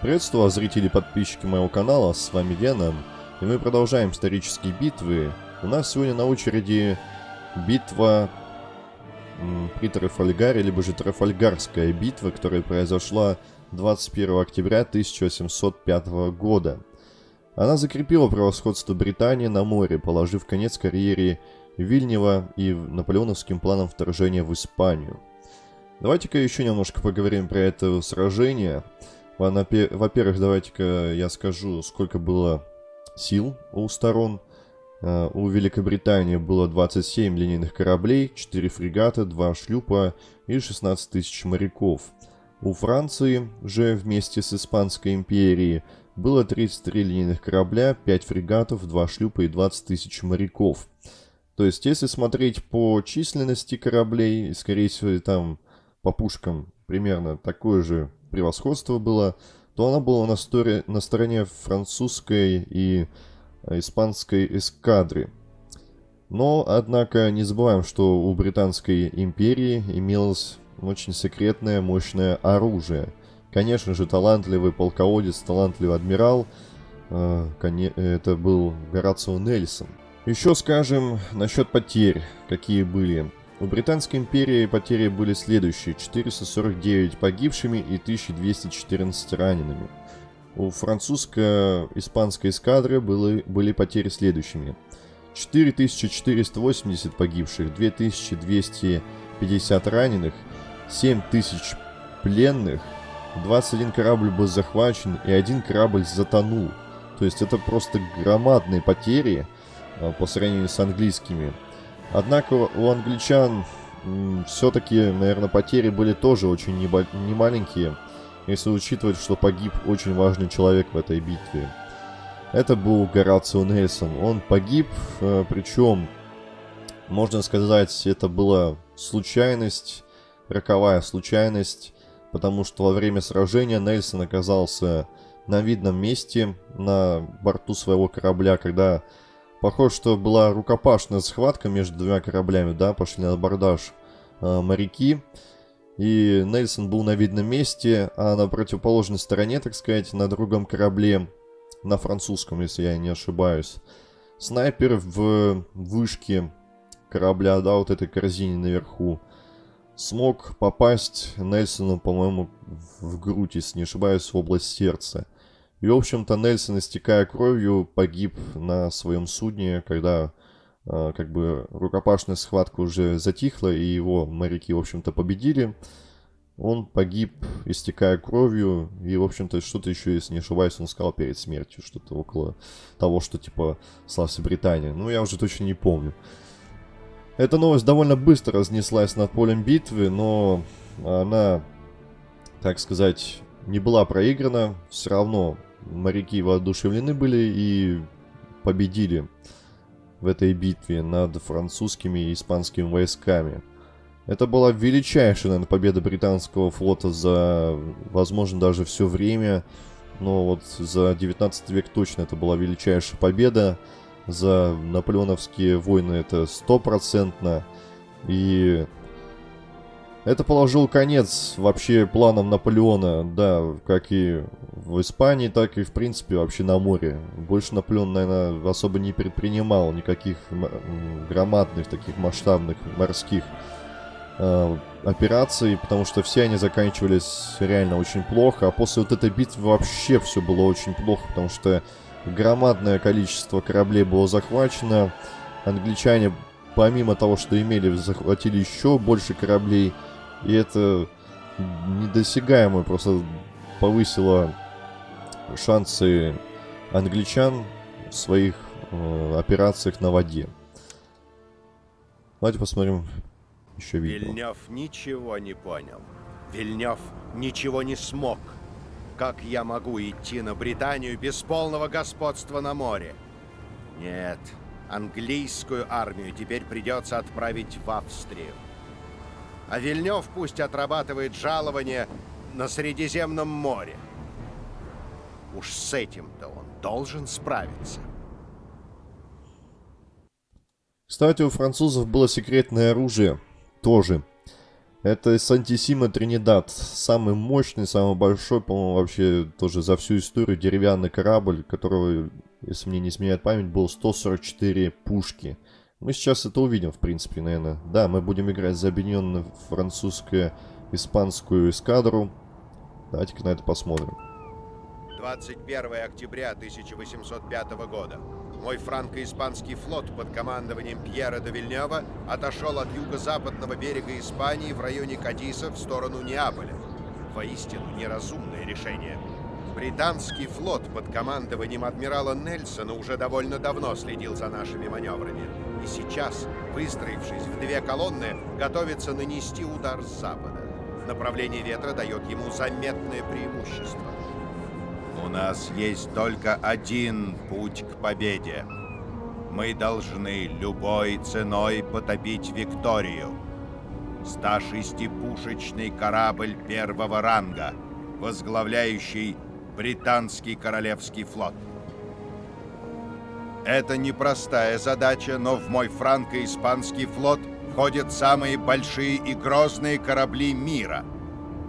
Приветствую вас, зрители и подписчики моего канала, с вами Веном, и мы продолжаем исторические битвы. У нас сегодня на очереди битва при Трафальгаре, либо же Трафальгарская битва, которая произошла 21 октября 1805 года. Она закрепила превосходство Британии на море, положив конец карьере Вильнева и наполеоновским планам вторжения в Испанию. Давайте-ка еще немножко поговорим про это сражение. Во-первых, давайте-ка я скажу, сколько было сил у сторон. А, у Великобритании было 27 линейных кораблей, 4 фрегата, 2 шлюпа и 16 тысяч моряков. У Франции же вместе с Испанской империей было 33 линейных корабля, 5 фрегатов, 2 шлюпа и 20 тысяч моряков. То есть, если смотреть по численности кораблей, скорее всего, там по пушкам примерно такое же превосходство было, то она была на, стори... на стороне французской и э, испанской эскадры. Но, однако, не забываем, что у Британской империи имелось очень секретное, мощное оружие. Конечно же, талантливый полководец, талантливый адмирал, э, это был Горацио Нельсон. Еще скажем насчет потерь, какие были. У Британской империи потери были следующие. 449 погибшими и 1214 ранеными. У французско-испанской эскадры были, были потери следующими. 4480 погибших, 2250 раненых, 7000 пленных, 21 корабль был захвачен и один корабль затонул. То есть это просто громадные потери а, по сравнению с английскими. Однако у англичан все-таки, наверное, потери были тоже очень немаленькие, если учитывать, что погиб очень важный человек в этой битве. Это был Горацио Нельсон. Он погиб, э, причем, можно сказать, это была случайность, роковая случайность, потому что во время сражения Нельсон оказался на видном месте на борту своего корабля, когда Похоже, что была рукопашная схватка между двумя кораблями, да, пошли на абордаж э, моряки. И Нельсон был на видном месте, а на противоположной стороне, так сказать, на другом корабле, на французском, если я не ошибаюсь, снайпер в вышке корабля, да, вот этой корзине наверху, смог попасть Нельсону, по-моему, в грудь, если не ошибаюсь, в область сердца. И, в общем-то, Нельсон, истекая кровью, погиб на своем судне, когда э, как бы рукопашная схватка уже затихла, и его моряки, в общем-то, победили. Он погиб, истекая кровью, и, в общем-то, что-то еще, если не ошибаюсь, он сказал перед смертью, что-то около того, что, типа, славься Британия. Ну, я уже точно не помню. Эта новость довольно быстро разнеслась над полем битвы, но она, так сказать, не была проиграна. Все равно моряки воодушевлены были и победили в этой битве над французскими и испанскими войсками. Это была величайшая, наверное, победа британского флота за, возможно, даже все время. Но вот за 19 век точно это была величайшая победа. За наполеоновские войны это стопроцентно. И это положил конец вообще планам Наполеона, да, как и в Испании, так и, в принципе, вообще на море. Больше Наполеон, наверное, особо не предпринимал никаких громадных, таких масштабных морских э, операций, потому что все они заканчивались реально очень плохо. А после вот этой битвы вообще все было очень плохо, потому что громадное количество кораблей было захвачено. Англичане, помимо того, что имели, захватили еще больше кораблей – и это недосягаемо просто повысило шансы англичан в своих э, операциях на воде. Давайте посмотрим еще видео. Вильнев ничего не понял. Вильнев ничего не смог. Как я могу идти на Британию без полного господства на море? Нет, английскую армию теперь придется отправить в Австрию. А Вильнев пусть отрабатывает жалование на Средиземном море. Уж с этим-то он должен справиться. Кстати, у французов было секретное оружие. Тоже. Это Сантисима Тринидад. Самый мощный, самый большой, по-моему, вообще тоже за всю историю деревянный корабль, которого, если мне не изменяет память, был 144 пушки. Мы сейчас это увидим, в принципе, наверное. Да, мы будем играть за объединенную французско-испанскую эскадру. Давайте-ка на это посмотрим. 21 октября 1805 года. Мой франко-испанский флот под командованием Пьера де Вильнева отошел от юго-западного берега Испании в районе Кадиса в сторону Неаполя. Воистину неразумное решение. Британский флот под командованием адмирала Нельсона уже довольно давно следил за нашими маневрами. И сейчас, выстроившись в две колонны, готовится нанести удар с запада. Направление ветра дает ему заметное преимущество. У нас есть только один путь к победе. Мы должны любой ценой потопить Викторию. 106-пушечный корабль первого ранга, возглавляющий британский королевский флот. Это непростая задача, но в мой франко-испанский флот входят самые большие и грозные корабли мира —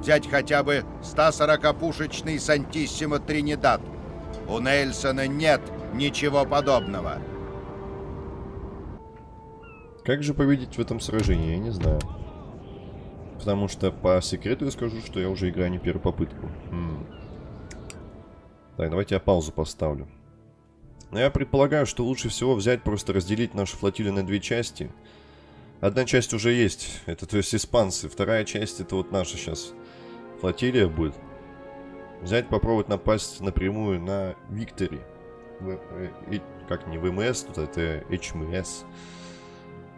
Взять хотя бы 140-пушечный Сантиссимо Тринидад. У Нельсона нет ничего подобного. Как же победить в этом сражении, я не знаю. Потому что по секрету я скажу, что я уже играю не первую попытку. М -м. Так, давайте я паузу поставлю. Но я предполагаю, что лучше всего взять, просто разделить нашу флотилию на две части. Одна часть уже есть, это то есть испанцы. Вторая часть это вот наша сейчас флотилия будет. Взять, попробовать напасть напрямую на Виктори. Э, как не ВМС, тут это HMS.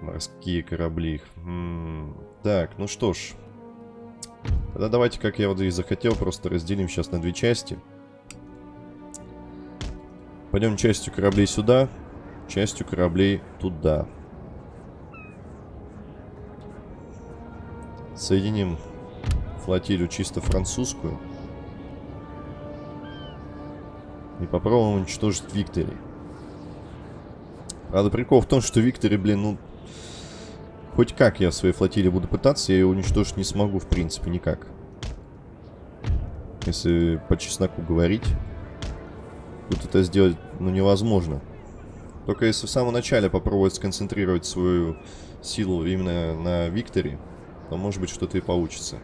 Морские корабли. М -м так, ну что ж. Тогда давайте, как я вот и захотел, просто разделим сейчас на две части. Пойдем частью кораблей сюда, частью кораблей туда. Соединим флотилию чисто французскую. И попробуем уничтожить Виктори. Правда, прикол в том, что Виктори, блин, ну... Хоть как я в своей флотилии буду пытаться, я ее уничтожить не смогу, в принципе, никак. Если по чесноку говорить, тут это сделать, ну, невозможно. Только если в самом начале попробовать сконцентрировать свою силу именно на Викторе, то, может быть, что-то и получится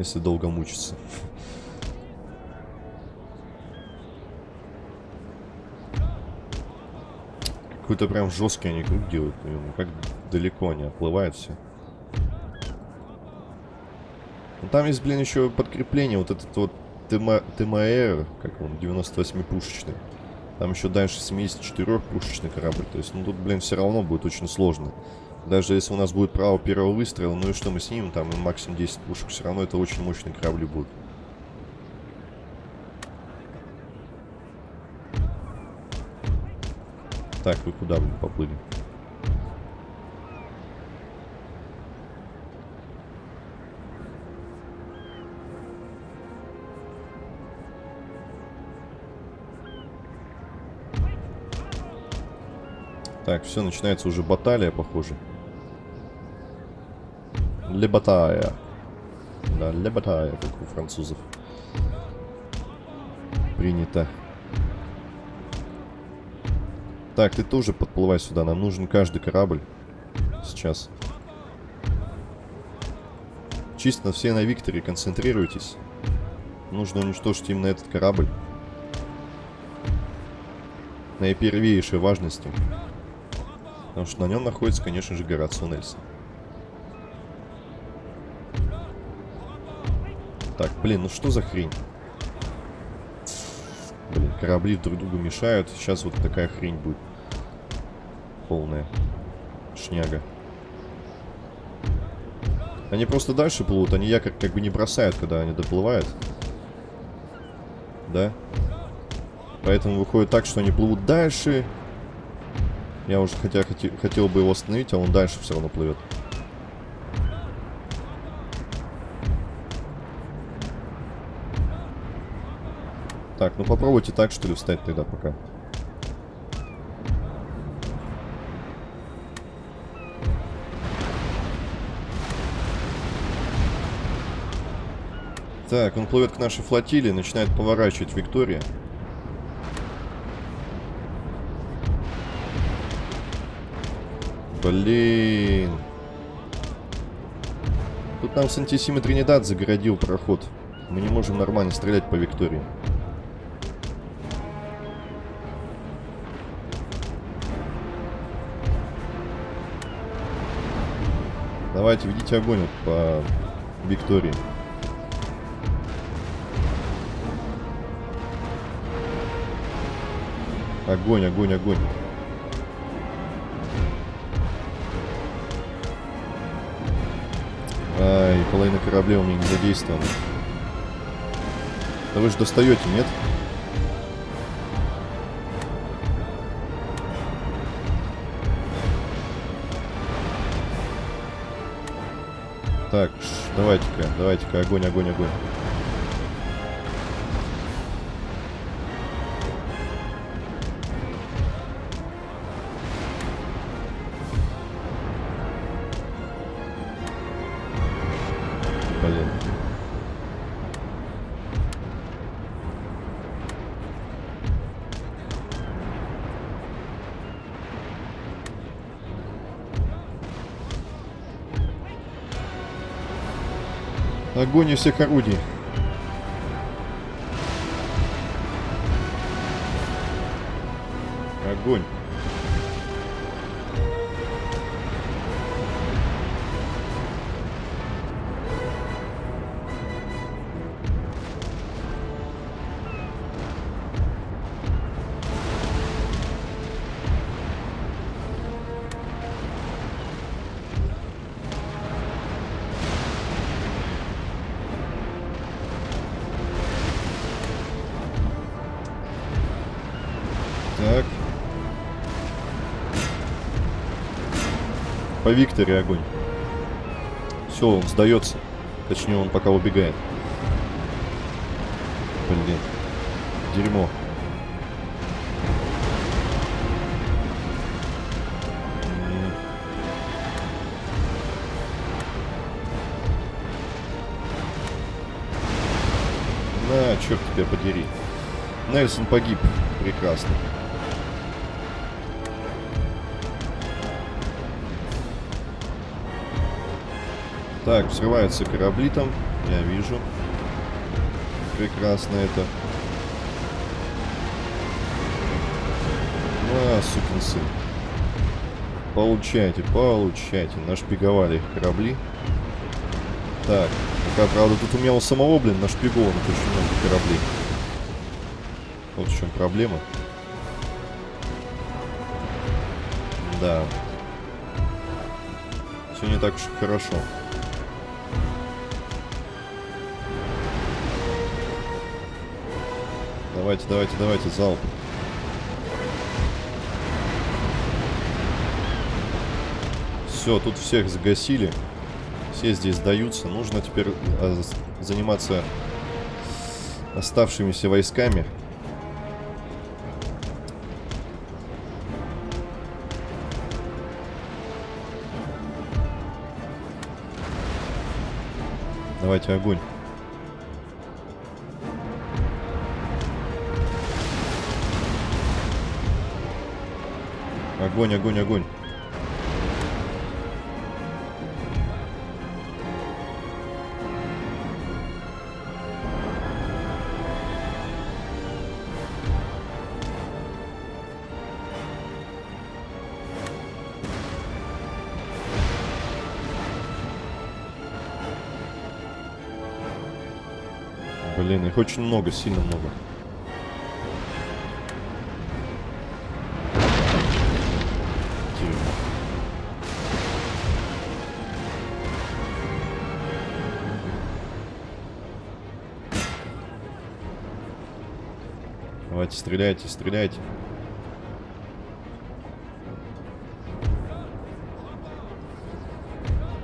если долго мучиться. Какой-то прям жесткий они круг делают. Ну, как далеко они оплывают все. Ну, там есть, блин, еще подкрепление. Вот этот вот ТМР, как он, 98-пушечный. Там еще дальше 74-пушечный корабль. То есть, ну тут, блин, все равно будет очень сложно. Даже если у нас будет право первого выстрела, ну и что мы снимем, там максимум 10 пушек, все равно это очень мощные корабли будут. Так, вы куда, блин, поплыли? Так, все, начинается уже баталия, похоже. Лебатая. Да, лебатая, как у французов. Принято. Так, ты тоже подплывай сюда. Нам нужен каждый корабль. Сейчас. Чисто все на Викторе концентрируйтесь. Нужно уничтожить именно этот корабль. Наипервейшей важности. Потому что на нем находится, конечно же, Горацио Нельсон. Так, блин, ну что за хрень? Блин, корабли друг другу мешают. Сейчас вот такая хрень будет. Полная. Шняга. Они просто дальше плывут, они якорь как бы не бросают, когда они доплывают. Да? Поэтому выходит так, что они плывут дальше, я уже хотя хотел, хотел бы его остановить, а он дальше все равно плывет. Так, ну попробуйте так, что ли, встать тогда пока. Так, он плывет к нашей флотилии, начинает поворачивать Виктория. Блин. Тут нам Сантисима Тринидад загородил проход. Мы не можем нормально стрелять по Виктории. Давайте, ведите огонь по Виктории. Огонь, огонь, огонь. Ай, половина кораблей у меня не задействована. Да вы же достаете, нет? Так, давайте-ка, давайте-ка, огонь, огонь, огонь. Огонь из всех орудий. Огонь. По Викторе огонь. Все, он сдается. Точнее, он пока убегает. Блин. Дерьмо. На, черт тебя подери. Нельсон погиб. Прекрасно. Так, взрываются корабли там. Я вижу. Прекрасно это. А, сукин сын. Получайте, получайте. Нашпиговали их корабли. Так, пока, правда, тут у меня у самого, блин, нашпиговано очень много кораблей. Вот в чем проблема. Да. Все не так уж хорошо. Давайте, давайте, давайте, залп. Все, тут всех загасили. Все здесь сдаются. Нужно теперь а, заниматься оставшимися войсками. Давайте огонь. Огонь, огонь, огонь. Блин, их очень много, сильно много. Давайте, стреляйте, стреляйте.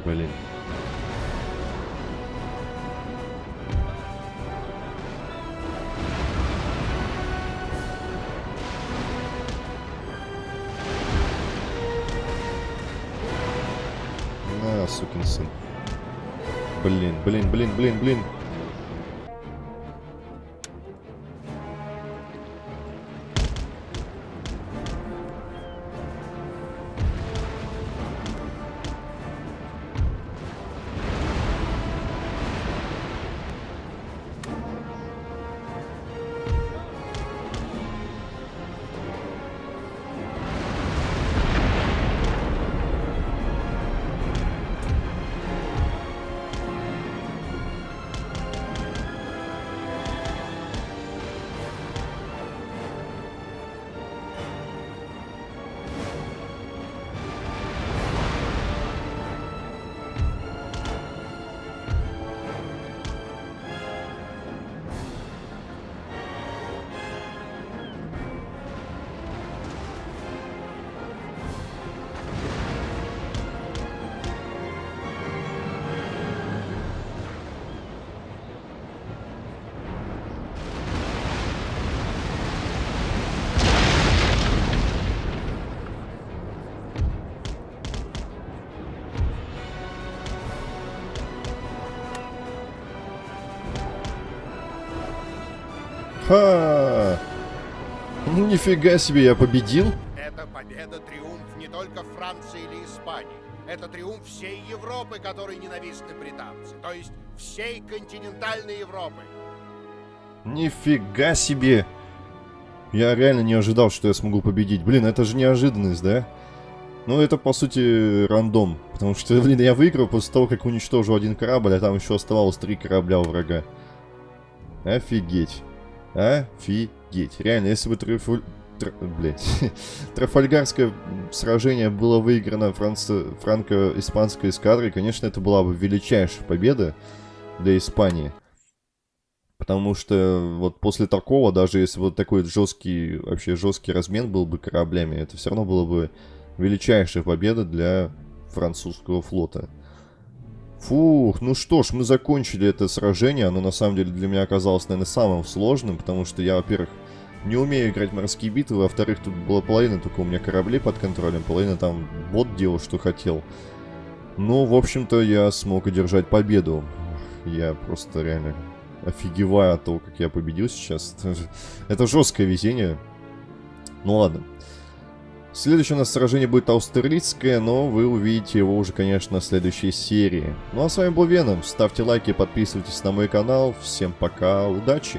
Блин. На, сукин сын. Блин, блин, блин, блин, блин. Ха! Нифига себе, я победил? Это победа, триумф не только Франции или Испании. Это триумф всей Европы, которой ненавистны британцы. То есть всей континентальной Европы. Нифига себе! Я реально не ожидал, что я смогу победить. Блин, это же неожиданность, да? Ну, это, по сути, рандом. Потому что, блин, я выиграл после того, как уничтожил один корабль, а там еще оставалось три корабля у врага. Офигеть. Офигеть. Реально, если бы Трифуль... Тр... Трафальгарское сражение было выиграно франци... франко-испанской эскадрой, конечно, это была бы величайшая победа для Испании. Потому что вот после такого, даже если вот такой жесткий, вообще жесткий размен был бы кораблями, это все равно было бы величайшая победа для французского флота. Фух, ну что ж, мы закончили это сражение. Оно на самом деле для меня оказалось, наверное, самым сложным, потому что я, во-первых, не умею играть в морские битвы, во-вторых, тут была половина только у меня кораблей под контролем, половина там бот делал, что хотел. Но, в общем-то, я смог одержать победу. Я просто реально офигеваю от того, как я победил сейчас. Это жесткое везение. Ну ладно. Следующее у нас сражение будет австралийское, но вы увидите его уже, конечно, в следующей серии. Ну а с вами был Веном. Ставьте лайки, подписывайтесь на мой канал. Всем пока, удачи!